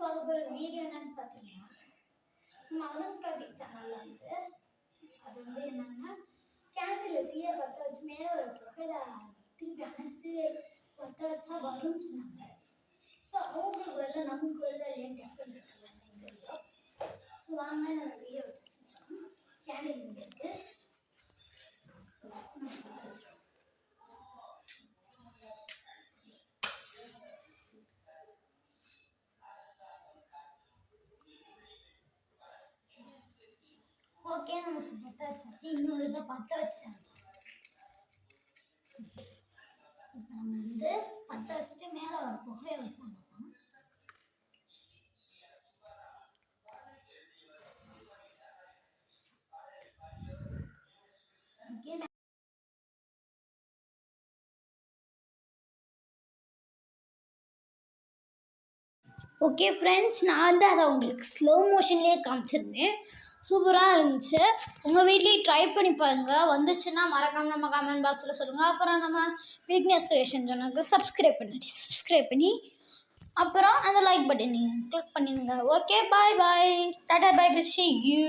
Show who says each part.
Speaker 1: பார்க்க போகிற வீடியோ என்னன்னு பார்த்தீங்கன்னா நம்ம அருண் கார்த்திக் சேனலில் வந்து அது வந்து என்னன்னா கேண்டில் தீயை பற்ற வச்சு மேலே ஒரு புகையில திருப்பி அணைச்சிட்டு பற்ற வச்சா வரும்னு சொன்னாங்க. ஸோ அவங்களுக்கு வரல நமக்கு வரல இல்லையான்னு டெஸ்ட் பண்ணிட்டு இருக்காங்க. ஸோ வாங்க நம்ம வீடியோ டெஸ்ட் பண்ணலாம் கேண்டில் இங்கே இருக்கு ஸோ நம்ம பற்ற வச்சிடலாம். ஓகே நமக்கு பற்ற வச்சாச்சு. இன்னொரு இதை பற்ற வச்சுட்டாங்க இப்போ நம்ம வந்து பற்ற வச்சுட்டு மேலே ஒரு புகையை வச்சாங்க. ஓகே ஃப்ரெண்ட்ஸ் நான் வந்து அதை உங்களுக்கு ஸ்லோ மோஷன்லேயே காமிச்சிருந்தேன். சூப்பராக இருந்துச்சு. உங்கள் வீட்லேயும் ட்ரை பண்ணி பாருங்கள் வந்துச்சுன்னா மறக்காமல் நம்ம கமெண்ட் பாக்ஸில் சொல்லுங்கள் அப்புறம் நம்ம வீக்னஸ் கிரியேஷன் சேனலுக்கு சப்ஸ்கிரைப் பண்ணி சப்ஸ்கிரைப் பண்ணி அப்புறம் அந்த லைக் பட்டன் நீங்கள் கிளிக் பண்ணிடுங்க. Okay bye bye ta-ta bye bye see you